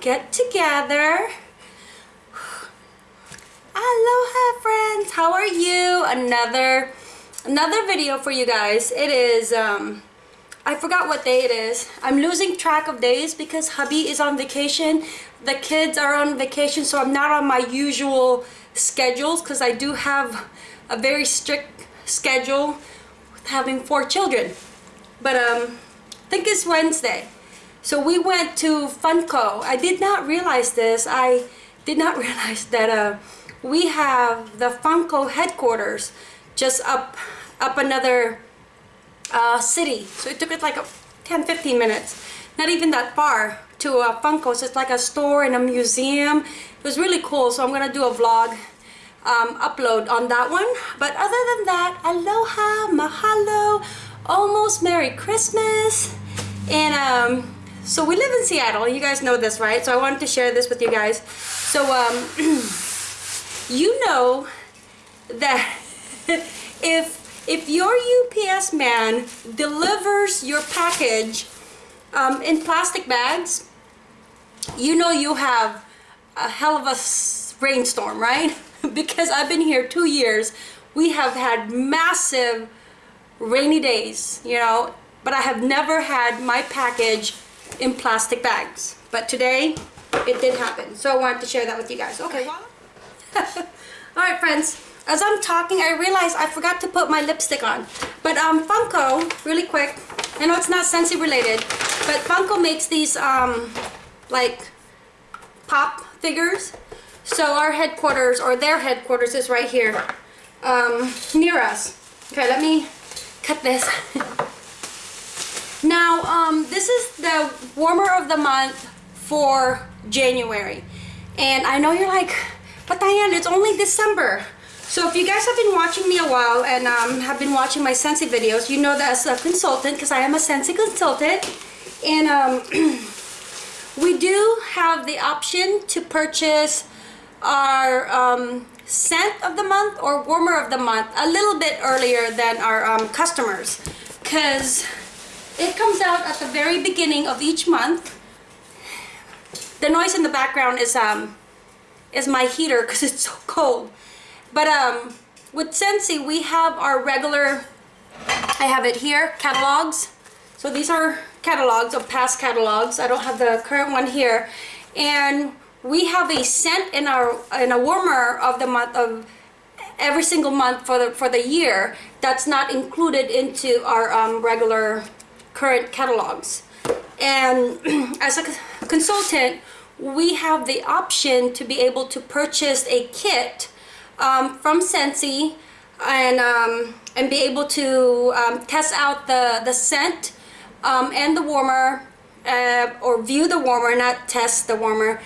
get together. Aloha friends, how are you? Another another video for you guys. It is um I forgot what day it is. I'm losing track of days because hubby is on vacation. The kids are on vacation so I'm not on my usual schedules because I do have a very strict schedule with having four children. But um I think it's Wednesday. So we went to Funko. I did not realize this. I did not realize that uh, we have the Funko headquarters just up up another uh, city. So it took us like 10 15 minutes. Not even that far to uh, Funko. So it's like a store and a museum. It was really cool. So I'm gonna do a vlog um, upload on that one. But other than that, aloha, mahalo, almost Merry Christmas. And um, so we live in Seattle. You guys know this, right? So I wanted to share this with you guys. So um, you know that if if your UPS man delivers your package um, in plastic bags, you know you have a hell of a rainstorm, right? because I've been here two years. We have had massive rainy days, you know, but I have never had my package in plastic bags. But today, it did happen. So I wanted to share that with you guys. Okay, all right, friends. As I'm talking, I realized I forgot to put my lipstick on. But um, Funko, really quick, I know it's not Scentsy related, but Funko makes these um, like pop figures. So our headquarters, or their headquarters is right here, um, near us. Okay, let me cut this. Now, um, this is the warmer of the month for January. And I know you're like, but Diane, it's only December. So if you guys have been watching me a while and um, have been watching my Scentsy videos, you know that as a consultant, because I am a Scentsy consultant, and um, we do have the option to purchase our um, scent of the month or warmer of the month a little bit earlier than our um, customers because it comes out at the very beginning of each month. The noise in the background is um is my heater because it's so cold. But um with Scentsy we have our regular I have it here catalogs. So these are catalogs of past catalogs. I don't have the current one here. And we have a scent in our in a warmer of the month of every single month for the for the year that's not included into our um, regular current catalogs. And as a consultant, we have the option to be able to purchase a kit um, from Scentsy and um, and be able to um, test out the the scent um, and the warmer uh, or view the warmer not test the warmer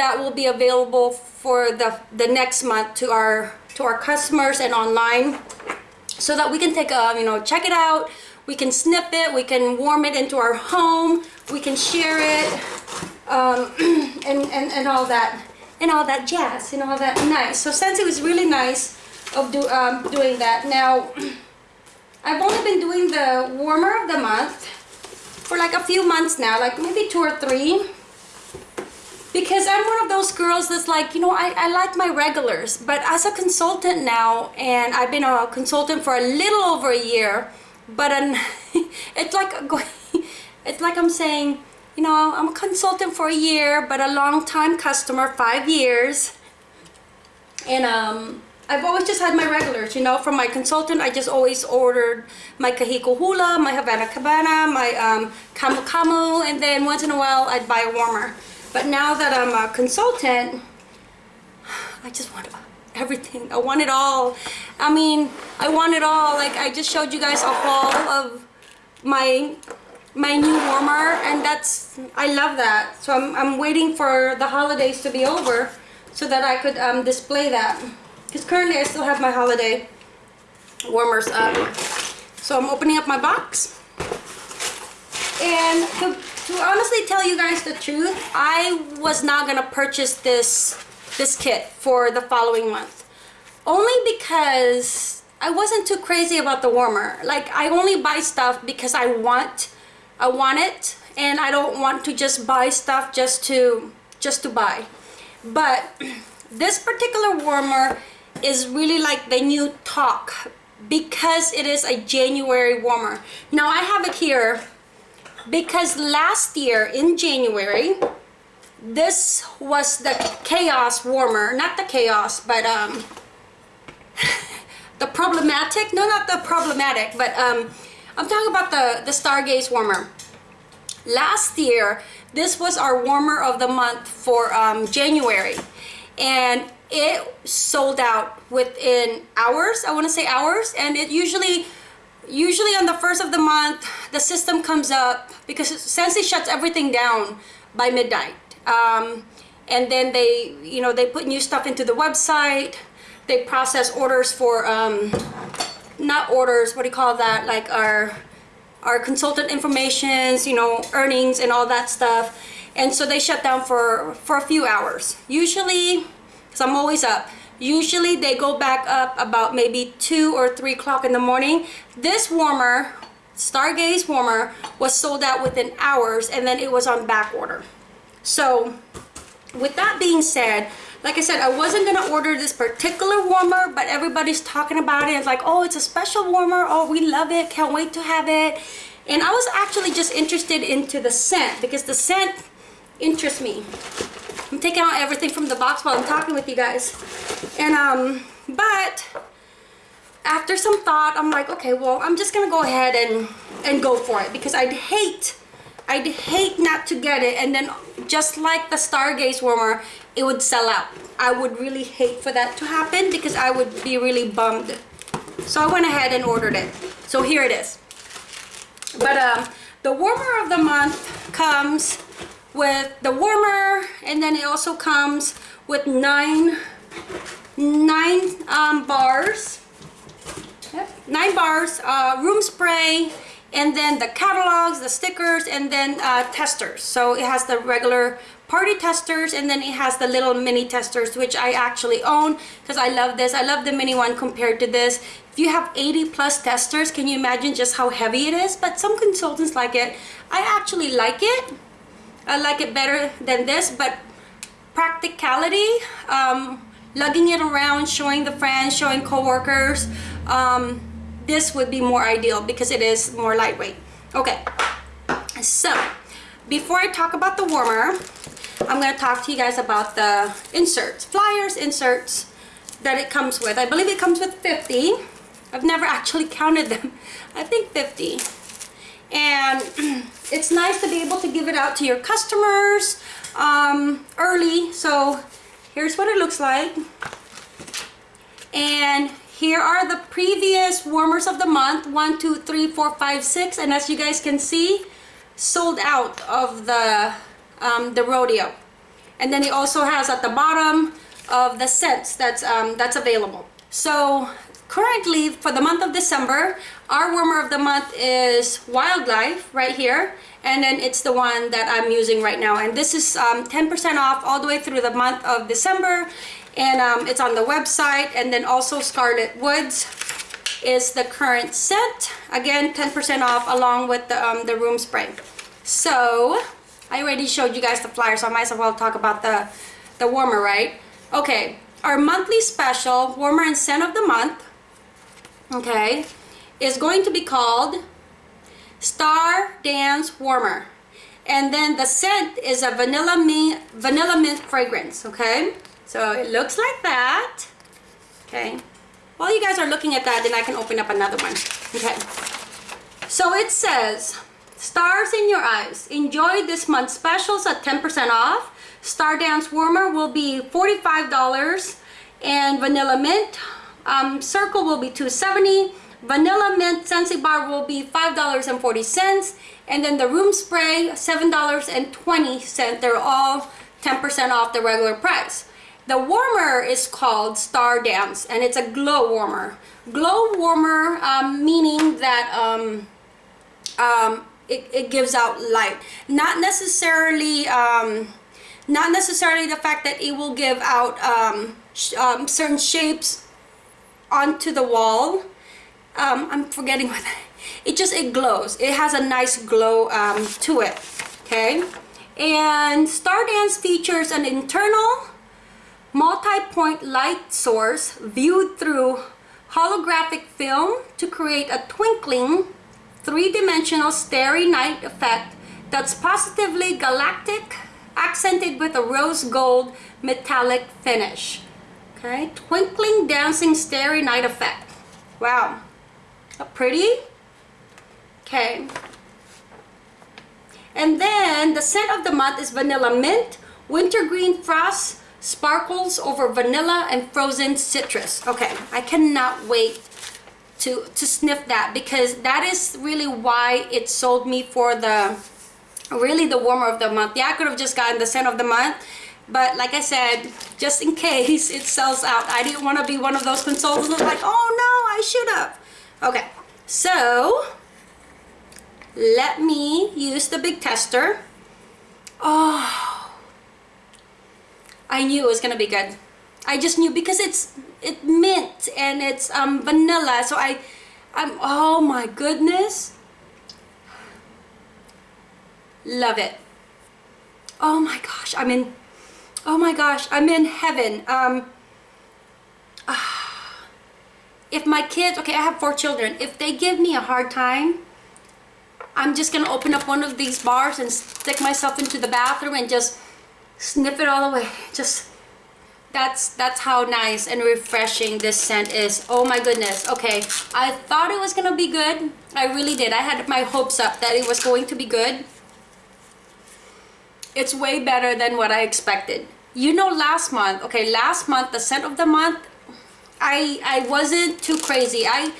that will be available for the the next month to our to our customers and online so that we can take a you know check it out we can snip it we can warm it into our home we can share it um, and, and and all that and all that jazz and all that nice. So since it was really nice of do, um, doing that now I've only been doing the warmer of the month for like a few months now like maybe two or three because I'm one of those girls that's like, you know, I, I like my regulars, but as a consultant now, and I've been a consultant for a little over a year, but an, it's like it's like I'm saying you know I'm a consultant for a year but a long time customer five years. And um I've always just had my regulars you know from my consultant I just always ordered my Kahiko Hula my Havana Cabana my um, Camu Camu and then once in a while I'd buy a warmer. But now that I'm a consultant I just want everything. I want it all I mean I want it all. Like I just showed you guys a haul of my my new warmer and that's I love that. So I'm, I'm waiting for the holidays to be over so that I could um, display that. Because currently I still have my holiday warmers up. So I'm opening up my box. And to, to honestly tell you guys the truth I was not gonna purchase this this kit for the following month only because I wasn't too crazy about the warmer like I only buy stuff because I want I want it and I don't want to just buy stuff just to just to buy. But this particular warmer is really like the new talk because it is a January warmer. Now I have it here because last year in January, this was the chaos warmer, not the chaos, but um, the problematic, no, not the problematic, but um, I'm talking about the, the Stargaze warmer. Last year, this was our warmer of the month for um, January. And it sold out within hours, I wanna say hours. And it usually, usually on the first of the month, the system comes up because Scentsy shuts everything down by midnight. Um, and then they, you know, they put new stuff into the website. They process orders for um, not orders, what do you call that? Like our, our consultant informations, you know, earnings and all that stuff. And so they shut down for, for a few hours. Usually, because I'm always up, usually they go back up about maybe two or three o'clock in the morning. This warmer, Stargaze warmer, was sold out within hours and then it was on back order. So with that being said, like I said, I wasn't gonna order this particular warmer, but everybody's talking about it. It's like, oh, it's a special warmer. Oh, we love it. Can't wait to have it. And I was actually just interested into the scent because the scent interests me. I'm taking out everything from the box while I'm talking with you guys. And, um, but after some thought, I'm like, okay, well, I'm just gonna go ahead and, and go for it because I'd hate I'd hate not to get it and then just like the Stargaze warmer it would sell out. I would really hate for that to happen because I would be really bummed. So I went ahead and ordered it. So here it is. But um, the warmer of the month comes with the warmer and then it also comes with nine nine um, bars. Yep, nine bars uh, room spray and then the catalogs, the stickers, and then uh, testers. So it has the regular party testers and then it has the little mini testers which I actually own because I love this. I love the mini one compared to this. If you have 80 plus testers, can you imagine just how heavy it is? But some consultants like it. I actually like it. I like it better than this, but practicality, um, lugging it around, showing the friends, showing coworkers, um, this would be more ideal because it is more lightweight. Okay so before I talk about the warmer I'm going to talk to you guys about the inserts flyers inserts that it comes with. I believe it comes with 50 I've never actually counted them. I think 50 and it's nice to be able to give it out to your customers um, early. So here's what it looks like. And here are the previous warmers of the month. One two three four five six. And as you guys can see sold out of the um, the rodeo. And then it also has at the bottom of the scents that's um, that's available. So currently for the month of December our warmer of the month is wildlife right here. And then it's the one that I'm using right now. And this is 10% um, off all the way through the month of December and um, it's on the website. And then also Scarlet Woods is the current scent. Again 10% off along with the, um, the room spray. So I already showed you guys the flyer so I might as well talk about the the warmer right? Okay. Our monthly special warmer and scent of the month okay is going to be called Star Dance Warmer. And then the scent is a vanilla mint vanilla mint fragrance okay so it looks like that. Okay. While you guys are looking at that, then I can open up another one. Okay. So it says, Stars in your eyes. Enjoy this month's specials at 10% off. Star Dance Warmer will be $45 and Vanilla Mint um, Circle will be 270 Vanilla Mint Scentsy Bar will be $5.40 and then the Room Spray $7.20. They're all 10% off the regular price. The warmer is called Star Dance and it's a glow warmer. Glow warmer um, meaning that um, um, it, it, gives out light. Not necessarily um, not necessarily the fact that it will give out um, sh um, certain shapes onto the wall. I'm forgetting what it just it glows. It has a nice glow to it. Okay And Stardance features an internal multi-point light source viewed through holographic film to create a twinkling three-dimensional starry night effect that's positively galactic accented with a rose gold metallic finish. Okay twinkling dancing starry night effect. Wow pretty? Okay. And then the scent of the month is vanilla mint wintergreen frost sparkles over vanilla and frozen citrus. Okay i cannot wait to to sniff that because that is really why it sold me for the really the warmer of the month. Yeah i could have just gotten the scent of the month but like i said just in case it sells out i didn't want to be one of those consultants like oh no i should have. Okay so let me use the big tester. Oh I knew it was gonna be good. I just knew because it's it mint and it's um, vanilla. So I, I'm oh my goodness, love it. Oh my gosh, I'm in. Oh my gosh, I'm in heaven. Um, ah, if my kids, okay, I have four children. If they give me a hard time, I'm just gonna open up one of these bars and stick myself into the bathroom and just sniff it all away. Just that's that's how nice and refreshing this scent is. Oh my goodness. Okay. I thought it was gonna be good. I really did. I had my hopes up that it was going to be good. It's way better than what i expected. You know last month okay last month the scent of the month i i wasn't too crazy. I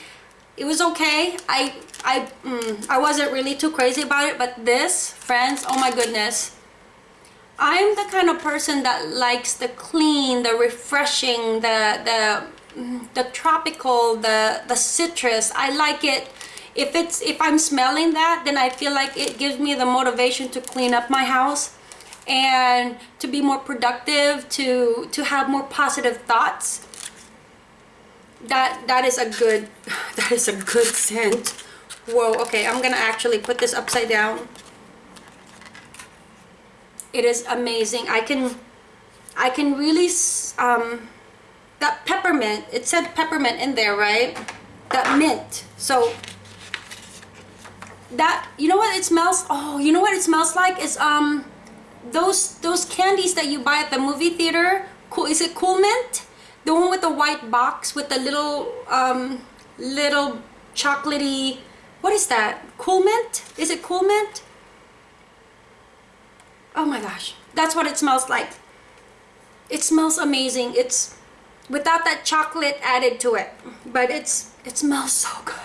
it was okay. I i mm, i wasn't really too crazy about it but this friends oh my goodness I'm the kind of person that likes the clean, the refreshing, the the the tropical, the the citrus. I like it. If it's if I'm smelling that, then I feel like it gives me the motivation to clean up my house and to be more productive, to to have more positive thoughts. That that is a good that is a good scent. Whoa, okay, I'm gonna actually put this upside down it is amazing. I can i can really um that peppermint it said peppermint in there right? That mint. So that you know what it smells oh you know what it smells like? Is um those those candies that you buy at the movie theater cool is it cool mint? The one with the white box with the little um little chocolatey what is that? Cool mint? Is it cool mint oh my gosh that's what it smells like. It smells amazing. It's without that chocolate added to it but it's it smells so good.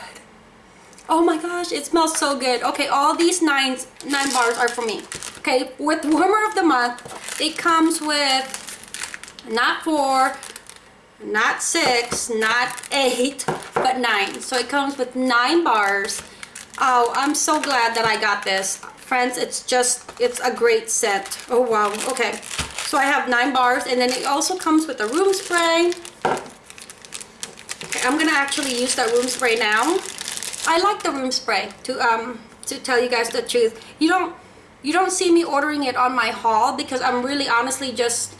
Oh my gosh it smells so good. Okay all these nine nine bars are for me. Okay with warmer of the month it comes with not four not six not eight but nine. So it comes with nine bars. Oh i'm so glad that i got this friends it's just it's a great scent oh wow okay. So I have nine bars and then it also comes with a room spray. Okay, I'm gonna actually use that room spray now. I like the room spray to um to tell you guys the truth. You don't you don't see me ordering it on my haul because I'm really honestly just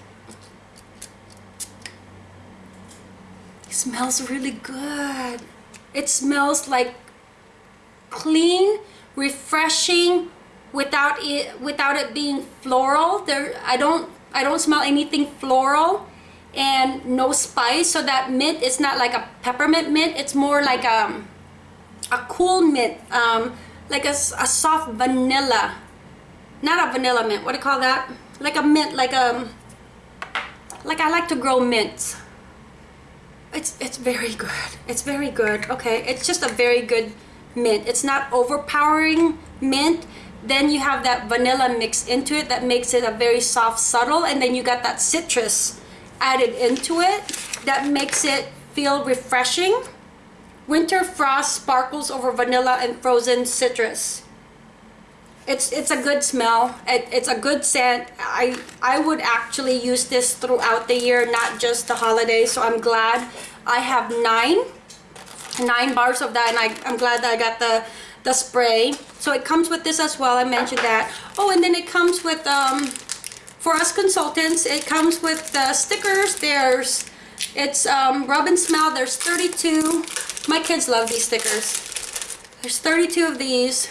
it smells really good. It smells like clean refreshing without it without it being floral there I don't I don't smell anything floral and no spice. So that mint is not like a peppermint mint. It's more like a, um, a cool mint um, like a, a soft vanilla not a vanilla mint. What do you call that? Like a mint like a um, like I like to grow mints it's it's very good. It's very good. Okay. It's just a very good mint. It's not overpowering mint then you have that vanilla mixed into it that makes it a very soft subtle and then you got that citrus added into it that makes it feel refreshing. Winter frost sparkles over vanilla and frozen citrus. It's it's a good smell. It, it's a good scent. I i would actually use this throughout the year not just the holidays so i'm glad i have nine nine bars of that and I, I'm glad that I got the the spray. So it comes with this as well I mentioned that. Oh and then it comes with um for us consultants it comes with the stickers. There's it's um, rub and smell. There's 32 my kids love these stickers. There's 32 of these.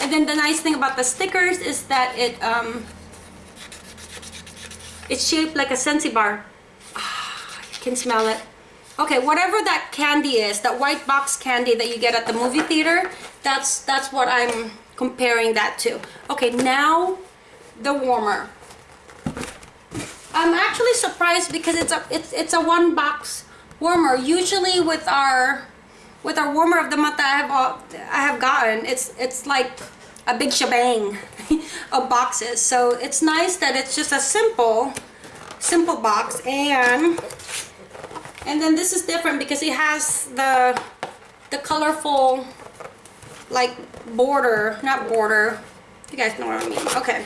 And then the nice thing about the stickers is that it um, it's shaped like a Scentsy bar. Ah, you can smell it Okay, whatever that candy is, that white box candy that you get at the movie theater, that's that's what I'm comparing that to. Okay, now the warmer. I'm actually surprised because it's a it's it's a one box warmer. Usually with our with our warmer of the month that I have uh, I have gotten, it's it's like a big shebang of boxes. So it's nice that it's just a simple simple box and and then this is different because it has the the colorful like border not border. You guys know what I mean. Okay.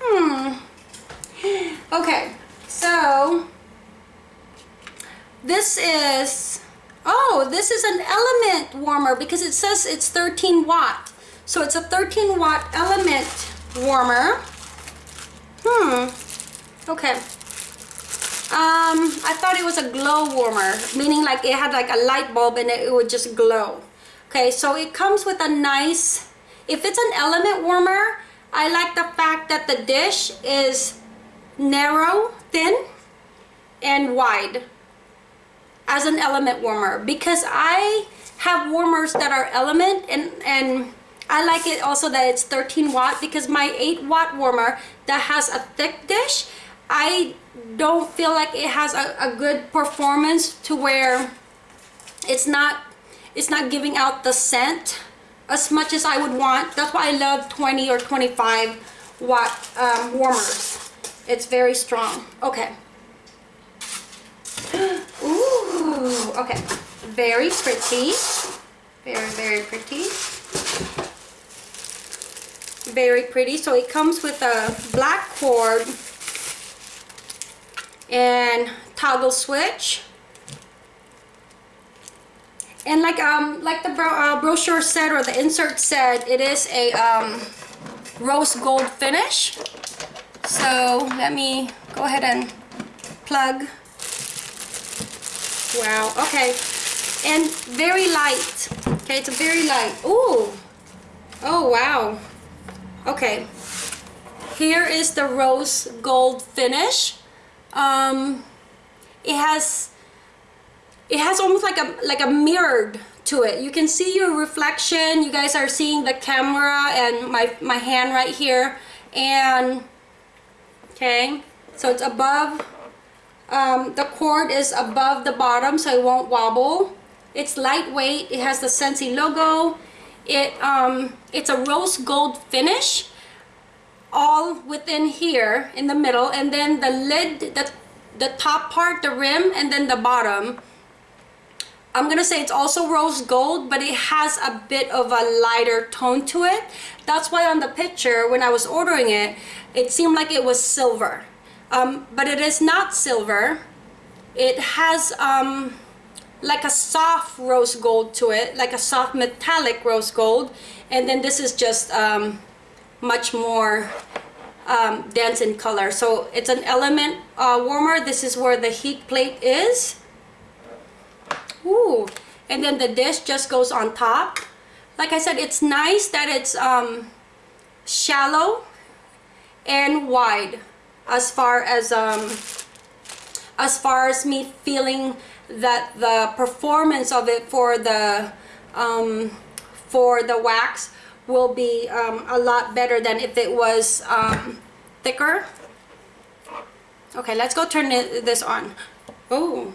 Hmm. Okay. So this is oh this is an element warmer because it says it's 13 watt. So it's a 13 watt element warmer. Hmm. Okay um, I thought it was a glow warmer, meaning like it had like a light bulb and it, it would just glow. Okay, so it comes with a nice, if it's an element warmer, I like the fact that the dish is narrow, thin, and wide as an element warmer because I have warmers that are element and and I like it also that it's 13 watt because my 8 watt warmer that has a thick dish I don't feel like it has a, a good performance to where it's not it's not giving out the scent as much as I would want. That's why I love 20 or 25 watt um, warmers. It's very strong. Okay. Ooh, okay. Very pretty. Very, very pretty. Very pretty. So it comes with a black cord and toggle switch. And like um like the bro uh, brochure said or the insert said it is a um, rose gold finish. So let me go ahead and plug. Wow okay. And very light okay it's a very light Ooh. oh wow. Okay. Here is the rose gold finish um, it has it has almost like a like a mirrored to it. You can see your reflection. You guys are seeing the camera and my my hand right here. And okay so it's above um, the cord is above the bottom so it won't wobble. It's lightweight. It has the Scentsy logo. It um, it's a rose gold finish all within here in the middle and then the lid the the top part the rim and then the bottom. I'm gonna say it's also rose gold but it has a bit of a lighter tone to it. That's why on the picture when I was ordering it it seemed like it was silver. Um, but it is not silver. It has um, like a soft rose gold to it like a soft metallic rose gold. And then this is just um, much more um, dense in color. So it's an element uh, warmer. This is where the heat plate is. Ooh. And then the dish just goes on top. Like I said, it's nice that it's um, shallow and wide as far as um, as far as me feeling that the performance of it for the um, for the wax will be um, a lot better than if it was um, thicker. Okay, let's go turn this on. Oh.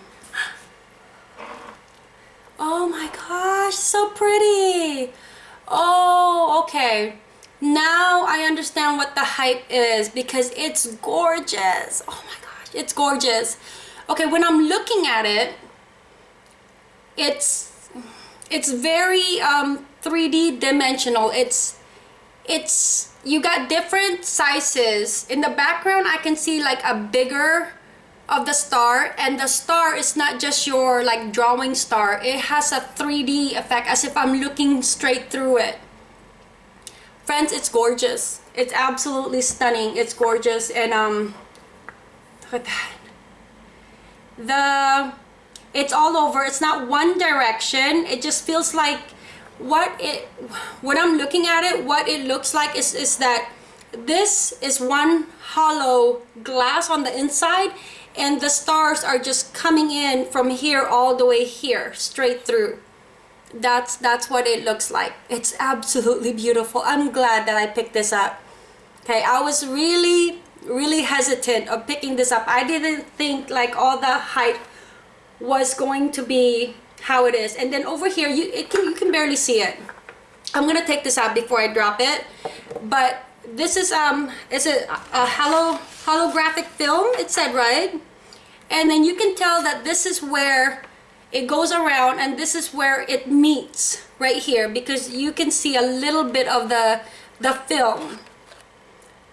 Oh my gosh, so pretty. Oh, okay. Now I understand what the hype is because it's gorgeous. Oh my gosh, it's gorgeous. Okay, when I'm looking at it, it's it's very um, 3D dimensional. It's it's you got different sizes. In the background, I can see like a bigger of the star and the star is not just your like drawing star. It has a 3d effect as if i'm looking straight through it. Friends it's gorgeous. It's absolutely stunning. It's gorgeous and um look at that. The it's all over. It's not one direction. It just feels like what it when i'm looking at it what it looks like is is that this is one hollow glass on the inside and the stars are just coming in from here all the way here straight through. That's that's what it looks like. It's absolutely beautiful. I'm glad that i picked this up. Okay i was really really hesitant of picking this up. I didn't think like all the height was going to be how it is. And then over here you it can you can barely see it. I'm gonna take this out before i drop it. But this is um it's a, a hollow holographic film it said right? And then you can tell that this is where it goes around and this is where it meets right here because you can see a little bit of the the film.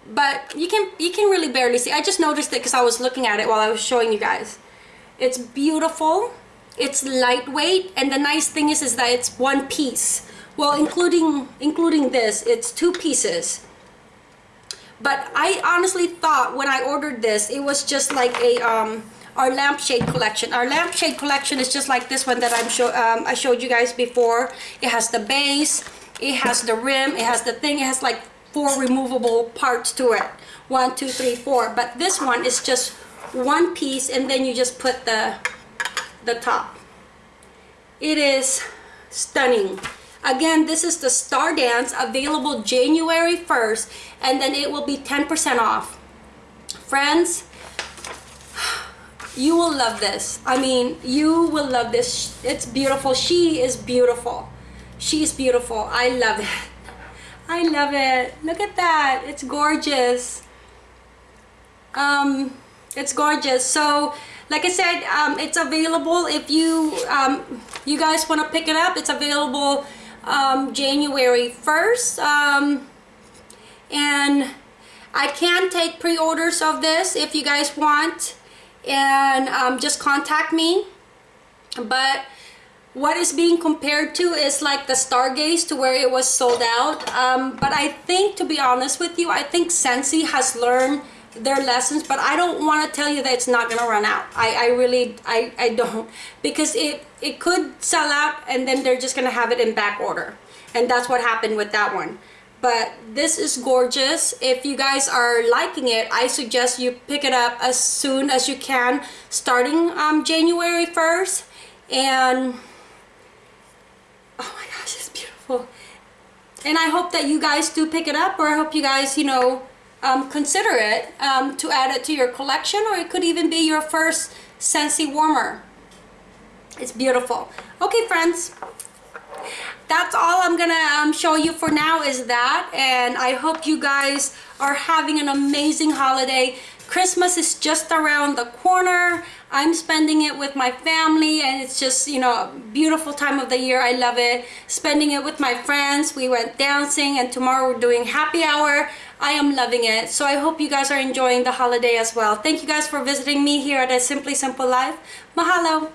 But you can you can really barely see. I just noticed it because I was looking at it while I was showing you guys. It's beautiful it's lightweight and the nice thing is is that it's one piece. Well including including this it's two pieces. But I honestly thought when I ordered this it was just like a um, our lampshade collection. Our lampshade collection is just like this one that I'm show um, I showed you guys before. It has the base it has the rim it has the thing it has like four removable parts to it. One two three four. But this one is just one piece and then you just put the the top it is stunning Again, this is the Star Dance available January 1st and then it will be 10% off. Friends, you will love this. I mean, you will love this. It's beautiful. She is beautiful. She's beautiful. I love it. I love it. Look at that. It's gorgeous. Um, it's gorgeous. So, like I said, um, it's available if you um, you guys want to pick it up. It's available um, January 1st. Um, and I can take pre-orders of this if you guys want. And um, just contact me. But what is being compared to is like the Stargaze to where it was sold out. Um, but I think, to be honest with you, I think Scentsy has learned their lessons but I don't want to tell you that it's not gonna run out. I, I really I, I don't. Because it it could sell out and then they're just gonna have it in back order. And that's what happened with that one. But this is gorgeous. If you guys are liking it I suggest you pick it up as soon as you can starting um, January 1st and oh my gosh it's beautiful. And I hope that you guys do pick it up or I hope you guys you know um, consider it um, to add it to your collection or it could even be your first Scentsy warmer. It's beautiful. Okay friends, that's all I'm gonna um, show you for now is that and I hope you guys are having an amazing holiday. Christmas is just around the corner. I'm spending it with my family and it's just, you know, a beautiful time of the year. I love it. Spending it with my friends. We went dancing and tomorrow we're doing happy hour. I am loving it. So I hope you guys are enjoying the holiday as well. Thank you guys for visiting me here at A Simply Simple Life. Mahalo!